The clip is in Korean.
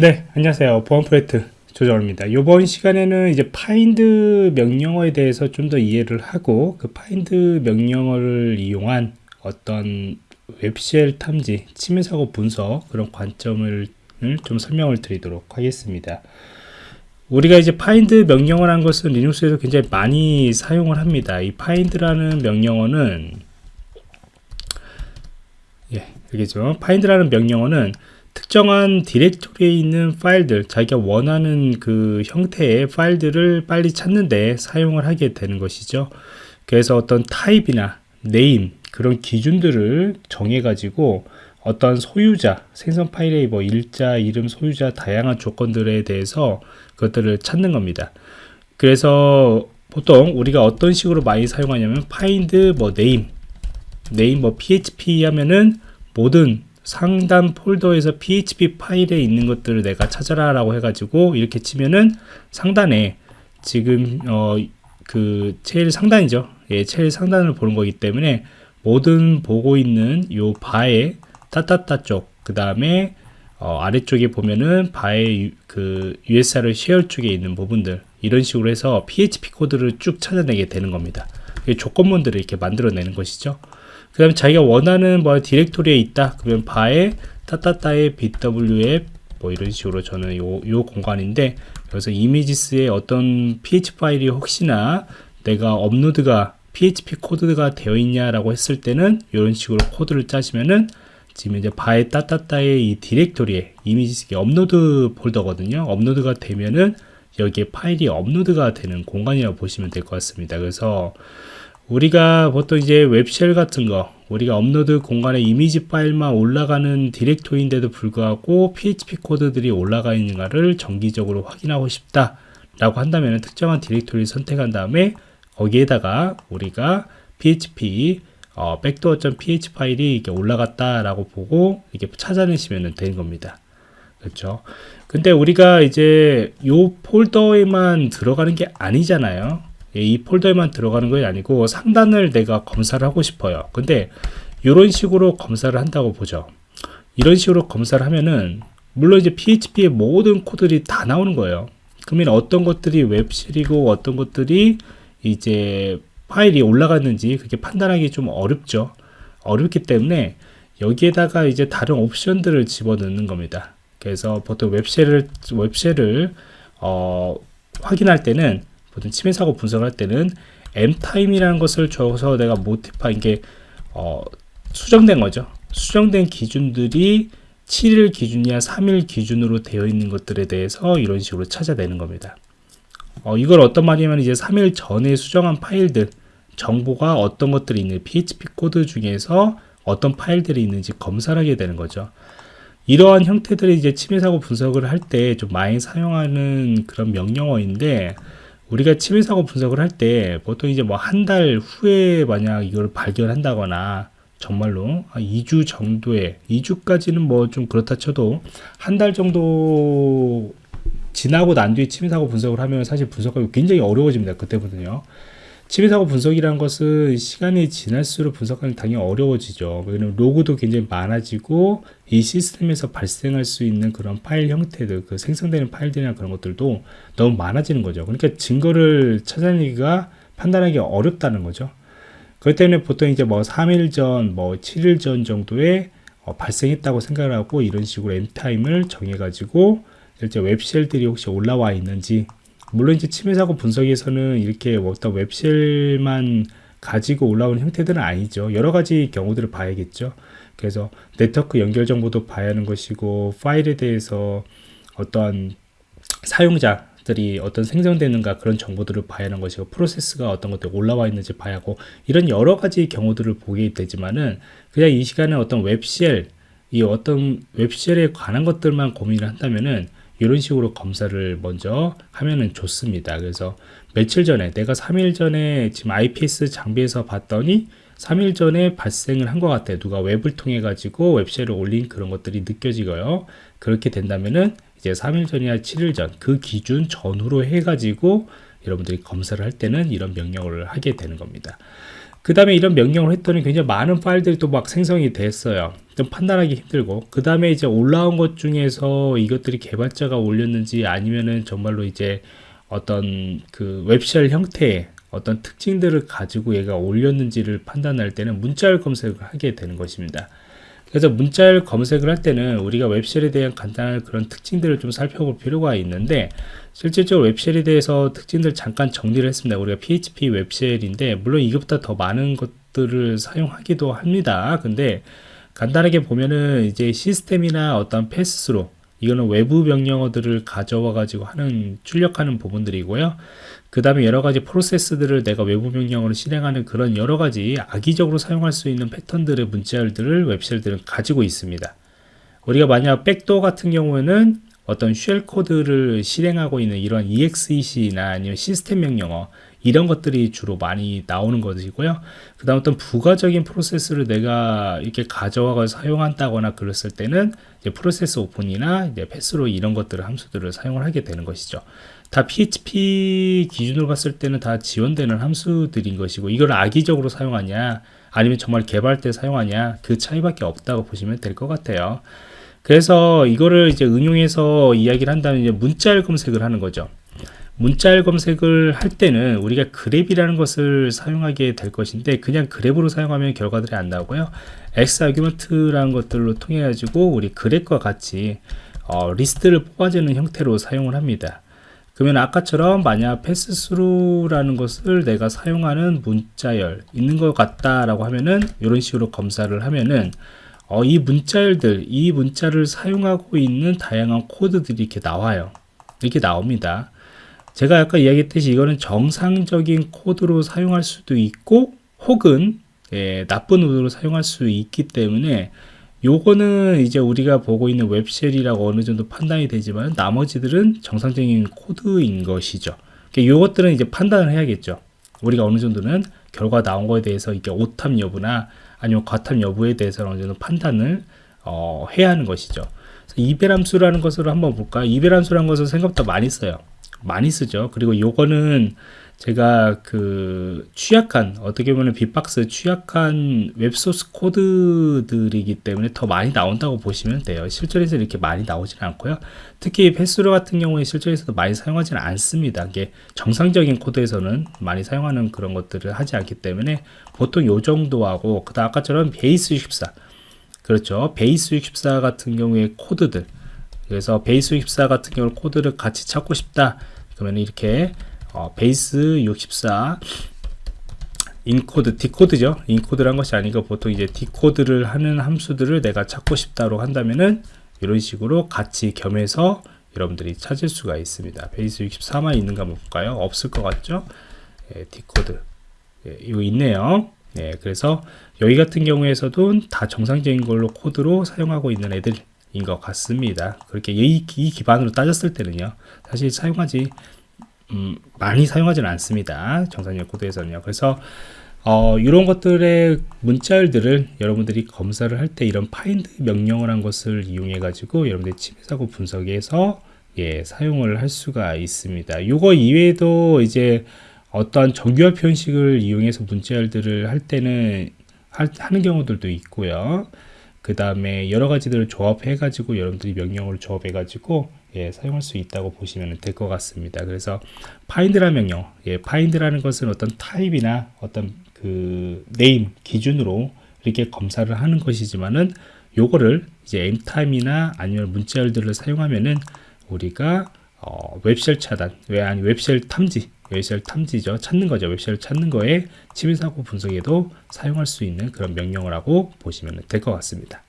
네, 안녕하세요. 보안 프로젝트 조정입니다. 이번 시간에는 이제 find 명령어에 대해서 좀 더 이해를 하고 그 find 명령어를 이용한 어떤 웹쉘 탐지, 침해 사고 분석 그런 관점을 좀 설명을 드리도록 하겠습니다. 우리가 이제 find 명령어라는 것은 리눅스에서 굉장히 많이 사용을 합니다. 이 find라는 명령어는 예, 알겠죠? find라는 명령어는 특정한 디렉토리에 있는 파일들 자기가 원하는 그 형태의 파일들을 빨리 찾는데 사용을 하게 되는 것이죠. 그래서 어떤 타입이나 name 그런 기준들을 정해 가지고 어떤 소유자 생성 파일의 뭐 일자 이름 소유자 다양한 조건들에 대해서 그것들을 찾는 겁니다. 그래서 보통 우리가 어떤 식으로 많이 사용하냐면 find 뭐 name name 뭐 php 하면은 모든 상단 폴더에서 php 파일에 있는 것들을 내가 찾아라 라고 해가지고 이렇게 치면은 상단에 지금 어 그 제일 상단이죠. 예 제일 상단을 보는 거기 때문에 모든 보고 있는 요 바의 따따따 쪽그 다음에 어 아래쪽에 보면은 바의 그 USR 쉐어 쪽에 있는 부분들 이런 식으로 해서 PHP 코드를 쭉 찾아내게 되는 겁니다. 조건문들을 이렇게 만들어내는 것이죠 그 다음에 자기가 원하는 뭐 디렉토리에 있다. 그러면 var에 따따따의 bWAPP 뭐 이런 식으로 저는 요, 요 공간인데 여기서 images의 어떤 php 파일이 혹시나 내가 업로드가 php 코드가 되어 있냐라고 했을 때는 이런 식으로 코드를 짜시면은 지금 이제 var에 따따따의 이 디렉토리에 images 업로드 폴더거든요. 업로드가 되면은 여기에 파일이 업로드가 되는 공간이라고 보시면 될 것 같습니다. 그래서 우리가 보통 이제 web shell 같은 거 우리가 업로드 공간에 이미지 파일만 올라가는 디렉토리인데도 불구하고 PHP 코드들이 올라가 있는가를 정기적으로 확인하고 싶다 라고 한다면 특정한 디렉토리를 선택한 다음에 거기에다가 우리가 PHP 어, backdoor.php 파일이 이렇게 올라갔다 라고 보고 이렇게 찾아내시면 되는 겁니다. 그렇죠? 근데 우리가 이제 요 폴더에만 들어가는 게 아니잖아요. 예, 이 폴더에만 들어가는 것이 아니고 상단을 내가 검사를 하고 싶어요. 근데 이런 식으로 검사를 한다고 보죠. 이런 식으로 검사를 하면은 물론 이제 PHP의 모든 코드들이 다 나오는 거예요. 그러면 어떤 것들이 웹실이고 어떤 것들이 이제 파일이 올라갔는지 그렇게 판단하기 좀 어렵죠. 어렵기 때문에 여기에다가 이제 다른 옵션들을 집어넣는 겁니다. 그래서 보통 웹쉘을 웹쉘을 어, 확인할 때는 보통 침해 사고 분석할 때는 m타임이라는 것을 줘서 내가 모티파 이게 어, 수정된 거죠. 수정된 기준들이 7일 기준이야 3일 기준으로 되어 있는 것들에 대해서 이런 식으로 찾아내는 겁니다. 어, 이걸 어떤 말이냐면 이제 3일 전에 수정한 파일들 정보가 어떤 것들이 있는 PHP 코드 중에서 어떤 파일들이 있는지 검사를 하게 되는 거죠. 이러한 형태들의 이제 침해 사고 분석을 할 때 좀 많이 사용하는 그런 명령어인데 우리가 침해 사고 분석을 할 때 보통 이제 뭐 한 달 후에 만약 이걸 발견한다거나 정말로 2주 정도에 2주까지는 뭐 좀 그렇다 쳐도 한 달 정도 지나고 난 뒤에 침해 사고 분석을 하면 사실 분석하기 굉장히 어려워집니다. 그때부터요. 침해사고 분석이라는 것은 시간이 지날수록 분석하기 당연히 어려워지죠. 왜냐면 로그도 굉장히 많아지고 이 시스템에서 발생할 수 있는 그런 파일 형태들, 그 생성되는 파일들이나 그런 것들도 너무 많아지는 거죠. 그러니까 증거를 찾아내기가 판단하기 어렵다는 거죠. 그렇기 때문에 보통 이제 뭐 3일 전, 뭐 7일 전 정도에 어, 발생했다고 생각을 하고 이런 식으로 mtime을 정해가지고 실제 web shell들이 혹시 올라와 있는지 물론 이제 침해 사고 분석에서는 이렇게 어떤 웹쉘만 가지고 올라오는 형태들은 아니죠. 여러 가지 경우들을 봐야겠죠. 그래서 네트워크 연결 정보도 봐야 하는 것이고 파일에 대해서 어떤 사용자들이 어떤 생성되는가 그런 정보들을 봐야 하는 것이고 프로세스가 어떤 것들 올라와 있는지 봐야 하고 이런 여러 가지 경우들을 보게 되지만은 그냥 이 시간에 어떤 웹쉘 이 어떤 웹쉘에 관한 것들만 고민을 한다면은 이런 식으로 검사를 먼저 하면은 좋습니다. 그래서 며칠 전에 내가 3일 전에 지금 IPS 장비에서 봤더니 3일 전에 발생을 한 것 같아요. 누가 웹을 통해 가지고 웹쉘을 올린 그런 것들이 느껴지고요. 그렇게 된다면은 이제 3일 전이나 7일 전 그 기준 전후로 해 가지고 여러분들이 검사를 할 때는 이런 명령을 하게 되는 겁니다. 그 다음에 이런 명령을 했더니 굉장히 많은 파일들이 또 막 생성이 됐어요. 좀 판단하기 힘들고 그 다음에 이제 올라온 것 중에서 이것들이 개발자가 올렸는지 아니면은 정말로 이제 어떤 그 웹쉘 형태의 어떤 특징들을 가지고 얘가 올렸는지를 판단할 때는 문자열 검색을 하게 되는 것입니다. 그래서 문자열 검색을 할 때는 우리가 웹쉘에 대한 간단한 그런 특징들을 좀 살펴볼 필요가 있는데 실질적으로 웹쉘에 대해서 특징들 잠깐 정리를 했습니다. 우리가 PHP 웹쉘인데 물론 이것보다 더 많은 것들을 사용하기도 합니다. 근데 간단하게 보면은 이제 시스템이나 어떤 패스스로 이거는 외부 명령어들을 가져와 가지고 하는 출력하는 부분들이고요. 그 다음에 여러 가지 프로세스들을 내가 외부 명령어로 실행하는 그런 여러 가지 악의적으로 사용할 수 있는 패턴들의 문자열들을 웹쉘들은 가지고 있습니다. 우리가 만약 백도어 같은 경우에는 어떤 쉘 코드를 실행하고 있는 이런 exec나 아니면 시스템 명령어 이런 것들이 주로 많이 나오는 것이고요. 그 다음 어떤 부가적인 프로세스를 내가 이렇게 가져와서 사용한다거나 그랬을 때는 프로세스 오픈이나 이제 패스로 이런 것들을 함수들을 사용을 하게 되는 것이죠. 다 PHP 기준으로 봤을 때는 다 지원되는 함수들인 것이고 이걸 악의적으로 사용하냐 아니면 정말 개발 때 사용하냐 그 차이밖에 없다고 보시면 될 것 같아요. 그래서 이거를 이제 응용해서 이야기를 한다면 이제 문자열 검색을 하는 거죠. 문자열 검색을 할 때는 우리가 그랩이라는 것을 사용하게 될 것인데 그냥 그랩으로 사용하면 결과들이 안 나오고요. X 아규먼트라는 것들로 통해 가지고 우리 grep과 같이 어, 리스트를 뽑아주는 형태로 사용을 합니다. 그러면 아까처럼 만약 passthru라는 것을 내가 사용하는 문자열 있는 것 같다라고 하면은 이런 식으로 검사를 하면은 어, 이 문자열들 이 문자를 사용하고 있는 다양한 코드들이 이렇게 나와요. 이렇게 나옵니다. 제가 아까 이야기했듯이 이거는 정상적인 코드로 사용할 수도 있고 혹은 예, 나쁜 의도로 사용할 수 있기 때문에 요거는 이제 우리가 보고 있는 web shell이라고 어느 정도 판단이 되지만 나머지들은 정상적인 코드인 것이죠. 그러니까 요것들은 이제 판단을 해야겠죠. 우리가 어느 정도는 결과 나온 거에 대해서 이게 오탐 여부나 아니면 과탐 여부에 대해서 어느 정도 판단을 어, 해야 하는 것이죠. eval함수라는 것으로 한번 볼까요? eval함수라는 것을 생각보다 많이 써요. 많이 쓰죠. 그리고 요거는 제가 그 취약한 어떻게 보면 bee-box 취약한 웹소스 코드들이기 때문에 더 많이 나온다고 보시면 돼요. 실전에서 이렇게 많이 나오지는 않고요. 특히 passthru 같은 경우에 실전에서도 많이 사용하지는 않습니다. 이게 정상적인 코드에서는 많이 사용하는 그런 것들을 하지 않기 때문에 보통 요 정도 하고 그다음 아까처럼 base 64 그렇죠. base 64 같은 경우에 코드들 그래서 base 64 같은 경우 코드를 같이 찾고 싶다 그러면 이렇게 어, base 64 encode, decode죠. encode란 것이 아니고 보통 이제 decode를 하는 함수들을 내가 찾고 싶다고 한다면은 이런 식으로 같이 겸해서 여러분들이 찾을 수가 있습니다. base 64만 있는가 볼까요? 없을 것 같죠? 예, decode. 예, 이거 있네요. 예, 그래서 여기 같은 경우에서도 다 정상적인 걸로 코드로 사용하고 있는 애들 인것 같습니다. 그렇게 이, 이 기반으로 따졌을 때는요. 사실 사용하지 음, 많이 사용하지는 않습니다. 정상적 코드에서는요. 그래서 어, 이런 것들의 문자열들을 여러분들이 검사를 할 때 이런 파인드 명령을 한 것을 이용해 가지고 여러분들이 침해사고 분석에서 예, 사용을 할 수가 있습니다. 이거 이외에도 이제 어떠한 정규화 표현식을 이용해서 문자열들을 할 때는 하, 하는 경우들도 있고요. 그 다음에 여러 가지들을 조합해 가지고 여러분들이 명령을 조합해 가지고 예, 사용할 수 있다고 보시면 될 것 같습니다. 그래서 find라는 명령, 예, find라는 것은 어떤 타입이나 어떤 그 name 기준으로 이렇게 검사를 하는 것이지만은 요거를 이제 mtime이나 아니면 문자열들을 사용하면은 우리가 어, web shell 차단, 왜 아니 web shell 탐지, web shell 탐지죠. 찾는 거죠. web shell 찾는 거에 침해 사고 분석에도 사용할 수 있는 그런 명령을 하고 보시면 될 것 같습니다.